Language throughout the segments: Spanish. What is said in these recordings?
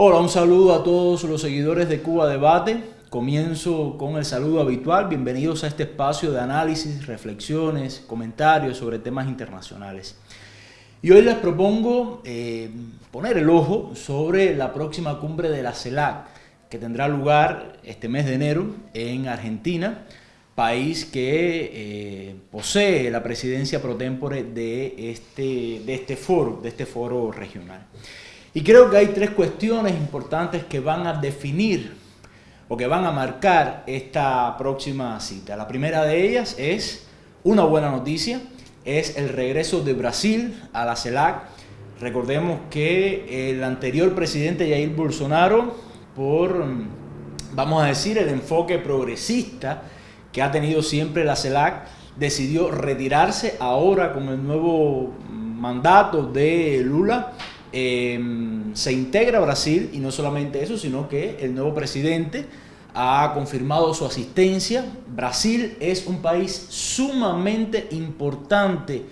Hola, un saludo a todos los seguidores de Cuba Debate. Comienzo con el saludo habitual. Bienvenidos a este espacio de análisis, reflexiones, comentarios sobre temas internacionales. Y hoy les propongo eh, poner el ojo sobre la próxima cumbre de la CELAC, que tendrá lugar este mes de enero en Argentina, país que eh, posee la presidencia pro tempore de este, de este foro, de este foro regional. Y creo que hay tres cuestiones importantes que van a definir o que van a marcar esta próxima cita. La primera de ellas es una buena noticia, es el regreso de Brasil a la CELAC. Recordemos que el anterior presidente Jair Bolsonaro, por, vamos a decir, el enfoque progresista que ha tenido siempre la CELAC, decidió retirarse ahora con el nuevo mandato de Lula Em, se integra Brasil y no solamente eso, sino que el nuevo presidente ha confirmado su asistencia. Brasil es un país sumamente importante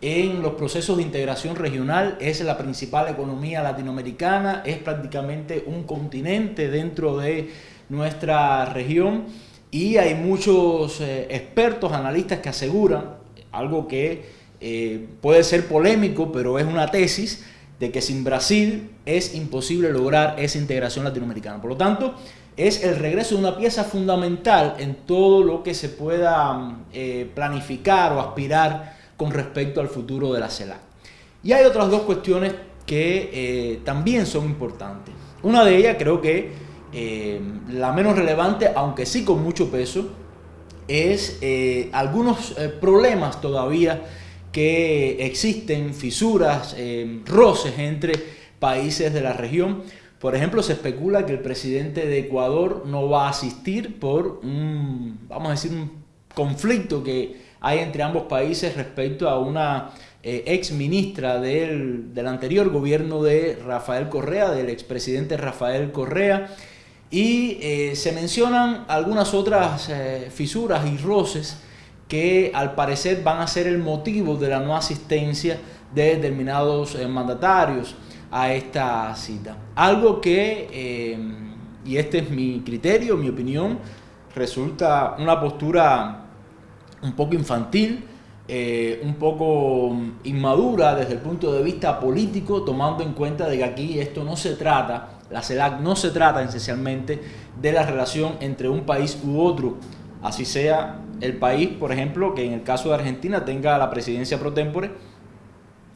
en los procesos de integración regional, es la principal economía latinoamericana, es prácticamente un continente dentro de nuestra región y hay muchos eh, expertos, analistas que aseguran, algo que eh, puede ser polémico, pero es una tesis, de que sin Brasil es imposible lograr esa integración latinoamericana. Por lo tanto, es el regreso de una pieza fundamental en todo lo que se pueda eh, planificar o aspirar con respecto al futuro de la CELAC. Y hay otras dos cuestiones que eh, también son importantes. Una de ellas creo que eh, la menos relevante, aunque sí con mucho peso, es algunos problemas todavía que existen fisuras, eh, roces entre países de la región. Por ejemplo, se especula que el presidente de Ecuador no va a asistir por un, vamos a decir, un conflicto que hay entre ambos países respecto a una eh, ex ministra del, del, anterior gobierno de Rafael Correa, del expresidente Rafael Correa, y eh, se mencionan algunas otras fisuras y roces que al parecer van a ser el motivo de la no asistencia de determinados eh, mandatarios a esta cita. Algo que, eh, y este es mi criterio, mi opinión, resulta una postura un poco infantil, eh, un poco inmadura desde el punto de vista político, tomando en cuenta de que aquí esto no se trata, la CELAC no se trata esencialmente de la relación entre un país u otro, así sea el país, por ejemplo, que en el caso de Argentina tenga la presidencia pro tempore.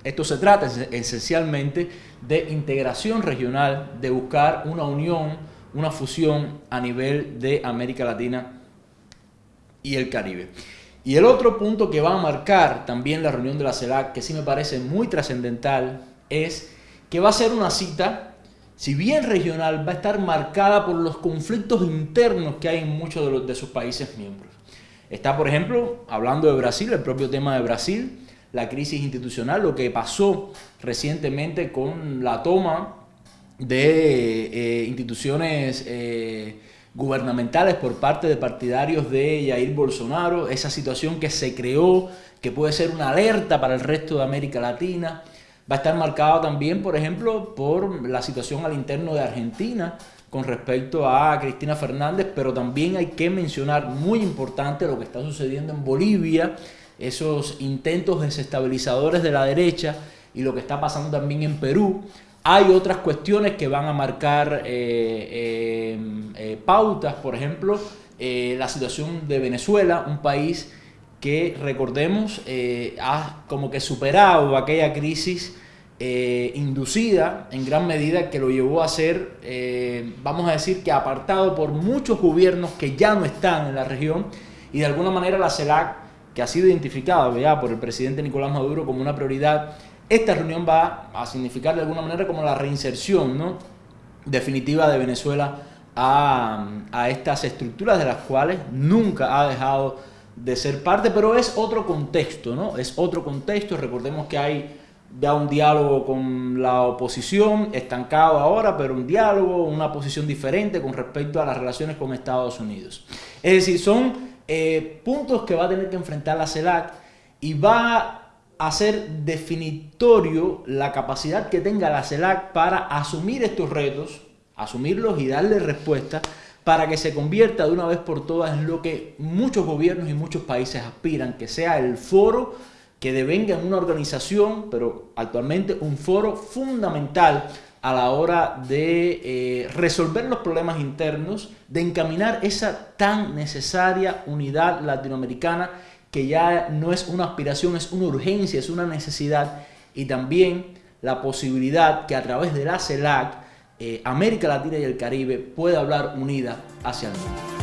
Esto se trata esencialmente de integración regional, de buscar una unión, una fusión a nivel de América Latina y el Caribe. Y el otro punto que va a marcar también la reunión de la CELAC, que sí me parece muy trascendental, es que va a ser una cita, si bien regional, va a estar marcada por los conflictos internos que hay en muchos de, los, de sus países miembros. Está, por ejemplo, hablando de Brasil, el propio tema de Brasil, la crisis institucional, lo que pasó recientemente con la toma de eh, instituciones eh, gubernamentales por parte de partidarios de Jair Bolsonaro, esa situación que se creó, que puede ser una alerta para el resto de América Latina. Va a estar marcado también, por ejemplo, por la situación al interno de Argentina, con respecto a Cristina Fernández, pero también hay que mencionar, muy importante, lo que está sucediendo en Bolivia, esos intentos desestabilizadores de la derecha y lo que está pasando también en Perú. Hay otras cuestiones que van a marcar eh, eh, eh, pautas, por ejemplo, la situación de Venezuela, un país que, recordemos, ha como que superado aquella crisis eh, inducida en gran medida que lo llevó a ser, eh, vamos a decir que apartado por muchos gobiernos que ya no están en la región y de alguna manera la CELAC, que ha sido identificada ya por el presidente Nicolás Maduro como una prioridad, esta reunión va a significar de alguna manera como la reinserción ¿no? definitiva de Venezuela a, a estas estructuras de las cuales nunca ha dejado de ser parte, pero es otro contexto, ¿no? Es otro contexto, recordemos que hay ya un diálogo con la oposición, estancado ahora, pero un diálogo, una posición diferente con respecto a las relaciones con Estados Unidos. Es decir, son eh, puntos que va a tener que enfrentar la CELAC y va a ser definitorio la capacidad que tenga la CELAC para asumir estos retos asumirlos y darle respuesta para que se convierta de una vez por todas en lo que muchos gobiernos y muchos países aspiran, que sea el foro que devenga en una organización, pero actualmente un foro fundamental a la hora de eh, resolver los problemas internos, de encaminar esa tan necesaria unidad latinoamericana que ya no es una aspiración, es una urgencia, es una necesidad y también la posibilidad que a través de la CELAC eh, América Latina y el Caribe pueda hablar unida hacia el mundo.